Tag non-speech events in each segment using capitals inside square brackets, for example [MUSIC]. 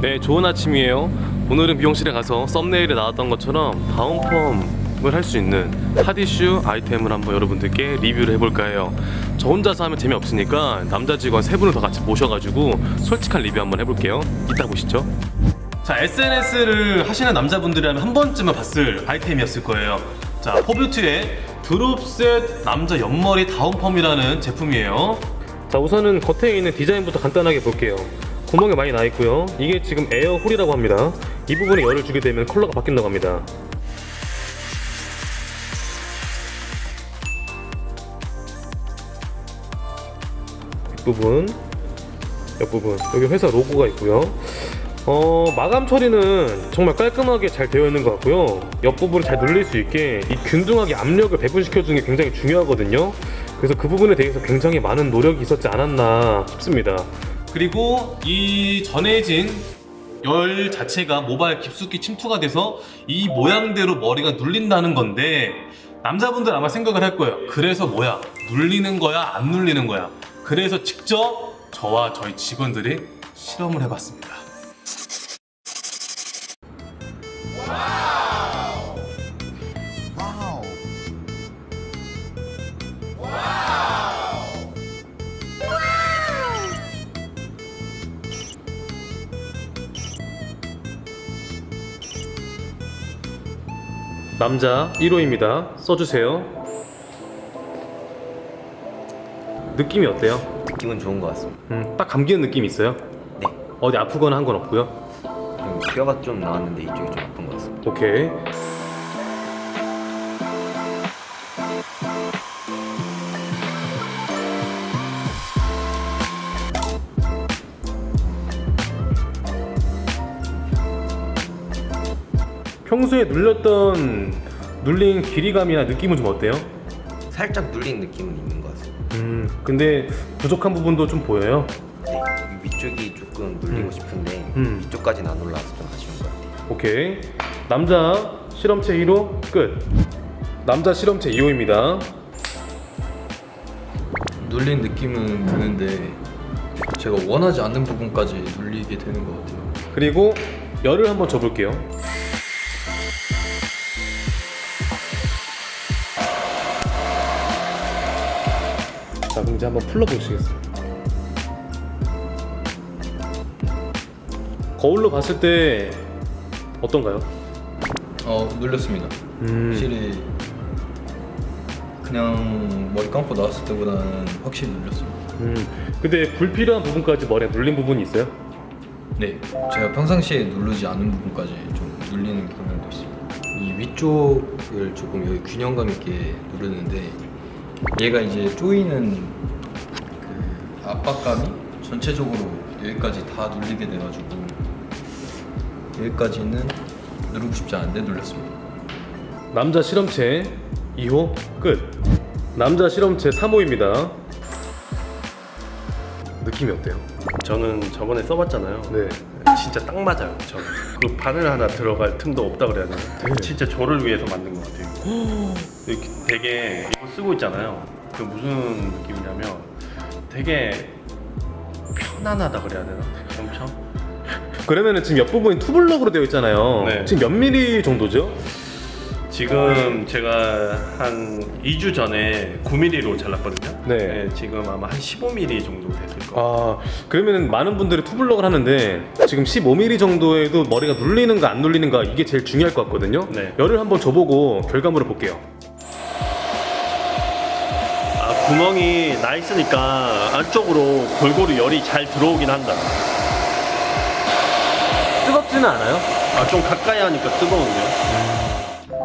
네, 좋은 아침이에요. 오늘은 미용실에 가서 썸네일에 나왔던 것처럼 다운펌을 할 수 있는 핫이슈 아이템을 한번 여러분들께 리뷰를 해볼까 해요. 저 혼자서 하면 재미없으니까 남자 직원 세 분을 더 같이 모셔가지고 솔직한 리뷰 한번 해볼게요. 이따 보시죠. 자, SNS를 하시는 남자분들이라면 한 번쯤은 봤을 아이템이었을 거예요. 자, 포뷰트의 드롭셋 남자 옆머리 다운펌이라는 제품이에요. 자, 우선은 겉에 있는 디자인부터 간단하게 볼게요. 구멍이 많이 나 있고요. 이게 지금 air hole이라고 합니다. 이 부분에 열을 주게 되면 컬러가 바뀐다고 합니다. 뒷부분, 옆부분. 여기 회사 로고가 있고요. 어, 마감 처리는 정말 깔끔하게 잘 되어 있는 것 같고요. 옆부분을 잘 눌릴 수 있게 이 균등하게 압력을 배분시켜 주는 게 굉장히 중요하거든요. 그래서 그 부분에 대해서 굉장히 많은 노력이 있었지 않았나 싶습니다. 그리고 이 전해진 열 자체가 모발 깊숙이 침투가 돼서 이 모양대로 머리가 눌린다는 건데 남자분들 아마 생각을 할 거예요. 그래서 뭐야? 눌리는 거야? 안 눌리는 거야? 그래서 직접 저와 저희 직원들이 실험을 해봤습니다. 남자 1호입니다. 써주세요. 느낌이 어때요? 느낌은 좋은 것 같습니다. 음, 딱 감기는 느낌이 있어요? 네. 어디 아프거나 한 건 없고요. 좀 뼈가 좀 나왔는데 이쪽이 좀 아픈 것 같습니다. 오케이. 평소에 눌렸던 눌린 길이감이나 느낌은 좀 어때요? 살짝 눌린 느낌은 있는 것 같습니다. 음, 근데 부족한 부분도 좀 보여요. 네. 이 위쪽이 조금 눌리고 음. 싶은데 음. 위쪽까지는 안 올라와서 좀 아쉬운 것 같아요. 오케이. 남자 실험체 1호 끝. 남자 실험체 2호입니다. 눌린 느낌은 드는데 제가 원하지 않는 부분까지 눌리게 되는 것 같아요. 그리고 열을 한번 줘볼게요. 자, 그럼 이제 한번 풀러보시겠어요? 거울로 봤을 때 어떤가요? 어 눌렸습니다. 음. 확실히 그냥 머리 감고 나왔을 때보다는 확실히 눌렸습니다. 음, 근데 불필요한 부분까지 머리에 눌린 부분이 있어요? 네, 제가 평상시에 누르지 않는 부분까지 좀 눌리는 경향도 있습니다. 이 위쪽을 조금 여기 균형감 있게 누르는데 얘가 이제 조이는 그 압박감이 전체적으로 여기까지 다 눌리게 돼가지고 여기까지는 누르고 싶지 않은데 눌렸습니다. 남자 실험체 2호 끝. 남자 실험체 3호입니다. 느낌이 어때요? 저는 저번에 써봤잖아요. 네. 진짜 딱 맞아요. 저는 그 바늘 하나 들어갈 틈도 없다 그래야 되나? 네. 진짜 저를 위해서 만든 것 같아요. 이렇게 되게 이거 쓰고 있잖아요. 그 무슨 느낌이냐면 되게 편안하다 그래야 되나? 엄청 그러면은 지금 옆부분이 투블럭으로 되어 있잖아요. 네. 지금 몇 미리 정도죠? 지금 제가 한 2주 전에 9mm로 잘랐거든요. 네. 지금 아마 한 15mm 정도 됐을 거예요. 아, 그러면은 많은 분들이 투블럭을 하는데 지금 15mm 정도에도 머리가 눌리는가 안 눌리는가 이게 제일 중요할 것 같거든요. 네. 열을 한번 줘보고 결과물을 볼게요. 아, 구멍이 나 있으니까 안쪽으로 골고루 열이 잘 들어오긴 한다. 뜨겁지는 않아요? 아, 좀 가까이 하니까 뜨거운데요?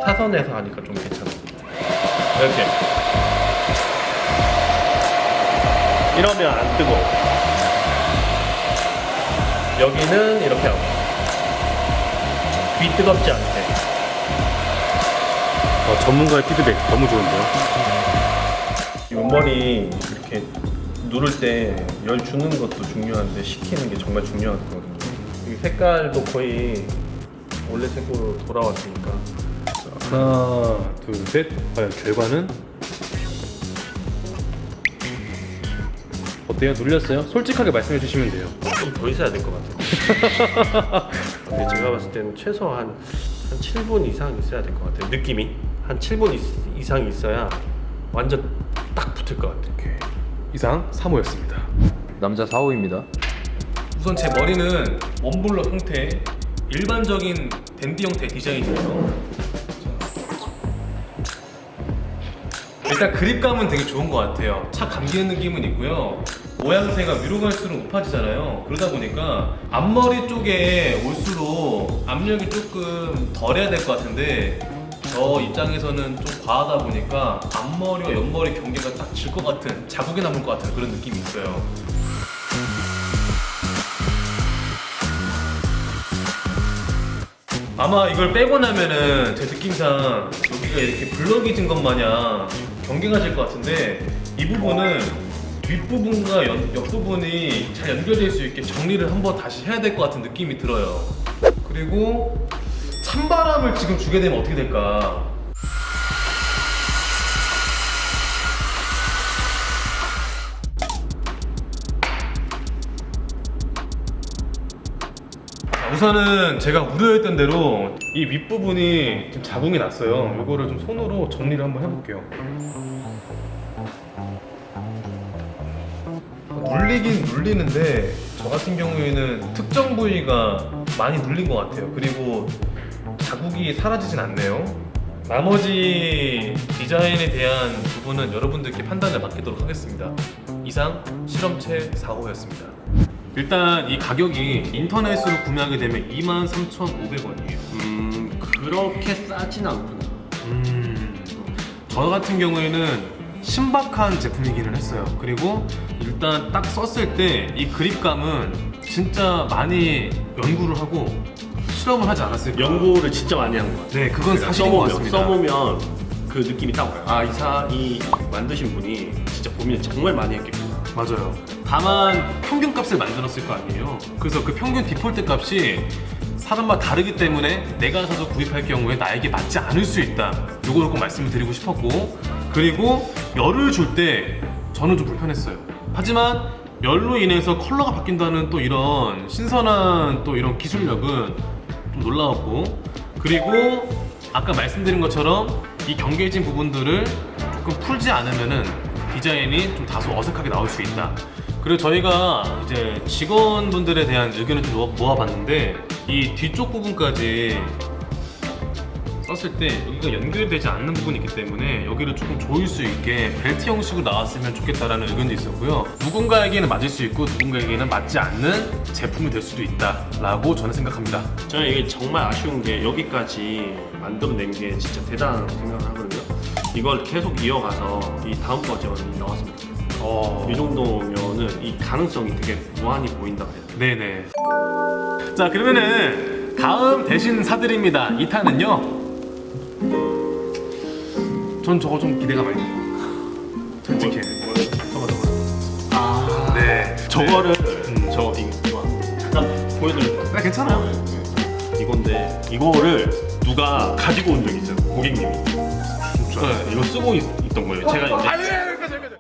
사선에서 하니까 좀 괜찮아. 이렇게. 이러면 안 뜨거워. 여기는 이렇게 하고. 귀 뜨겁지 않게. 어, 전문가의 피드백 너무 좋은데요. 옆머리 이렇게 누를 때 열 주는 것도 중요한데 식히는 게 정말 중요하거든요. 이 색깔도 거의 원래 색으로 돌아왔으니까 하나, 둘, 셋. 과연 결과는? 어때요? 눌렸어요? 솔직하게 말씀해 주시면 돼요. 좀 더 있어야 될 것 같아요. [LAUGHS] 근데 제가 봤을 때는 최소 한, 한 7분 이상 있어야 될 것 같아요. 느낌이 한 7분 있, 이상 있어야 완전 딱 붙을 것 같아요. 오케이. 이상 3호였습니다. 남자 4호입니다. 우선 제 머리는 원블럭 형태 일반적인 댄디 형태 디자인이에요. 일단 그립감은 되게 좋은 것 같아요. 착 감기는 느낌은 있고요. 모양새가 위로 갈수록 높아지잖아요. 그러다 보니까 앞머리 쪽에 올수록 압력이 조금 덜해야 될 것 같은데 저 입장에서는 좀 과하다 보니까 앞머리와 옆머리 경계가 딱 질 것 같은 자국이 남을 것 같은 그런 느낌이 있어요. 아마 이걸 빼고 나면은 제 느낌상 여기가 이렇게 블럭이 진 것 마냥 경계가 질것 같은데 이 부분은 윗부분과 연- 옆부분이 잘 연결될 수 있게 정리를 한번 다시 해야 될 것 같은 느낌이 들어요. 그리고 찬바람을 지금 주게 되면 어떻게 될까 우선은 제가 우려했던 대로 이 윗부분이 좀 자궁이 났어요. 이거를 좀 손으로 정리를 한번 해볼게요. 눌리긴 눌리는데 저 같은 경우에는 특정 부위가 많이 눌린 것 같아요. 그리고 자국이 사라지진 않네요. 나머지 디자인에 대한 부분은 여러분들께 판단을 맡기도록 하겠습니다. 이상 실험체 4호였습니다. 일단 이 가격이 인터넷으로 구매하게 되면 23,500원이에요. 음, 그렇게 싸진 않구나. 음, 저 같은 경우에는 신박한 제품이기는 했어요. 그리고 일단 딱 썼을 때 이 그립감은 진짜 많이 연구를 하고 실험을 하지 않았을까. 연구를 진짜 많이 한 것 같아요. 네, 그건 제가 사실인 것 써보면, 같습니다. 써보면 그 느낌이 딱 와요. 아, 이 사, 이 만드신 분이 진짜 고민을 정말 많이 했겠구나. 맞아요. 다만 평균 값을 만들었을 거 아니에요. 그래서 그 평균 디폴트 값이 사람마다 다르기 때문에 내가 사서 구입할 경우에 나에게 맞지 않을 수 있다. 요거를 꼭 말씀을 드리고 싶었고 그리고 열을 줄 때 저는 좀 불편했어요. 하지만 열로 인해서 컬러가 바뀐다는 또 이런 신선한 또 이런 기술력은 좀 놀라웠고 그리고 아까 말씀드린 것처럼 이 경계진 부분들을 조금 풀지 않으면 은 디자인이 좀 다소 어색하게 나올 수 있다. 그리고 저희가 이제 직원분들에 대한 의견을 좀 모아- 모아봤는데 이 뒤쪽 부분까지 썼을 때 여기가 연결되지 않는 부분이 있기 때문에 여기를 조금 조일 수 있게 벨트 형식으로 나왔으면 좋겠다라는 의견도 있었고요. 누군가에게는 맞을 수 있고 누군가에게는 맞지 않는 제품이 될 수도 있다라고 저는 생각합니다. 저는 이게 정말 아쉬운 게 여기까지 만들어낸 게 진짜 대단하다고 생각을 하거든요. 이걸 계속 이어가서 이 다음 버전이 나왔으면 좋겠어요. 어... 이 정도면은 이 가능성이 되게 무한히 보인다고 해야 돼요. 네네. 자 그러면은 다음 대신 사드립니다. 2탄은요. 전 저거 좀 기대가 많이 돼요. 솔직히. 저거 저거. 아. 네. 저거를 저 이거 잠깐 보여드릴게요. 네, 괜찮아요. 이건데 이거를 누가 가지고 온 적이 있어요. 고객님이. 네. 이거 쓰고 있, 던 거예요. 제가 이제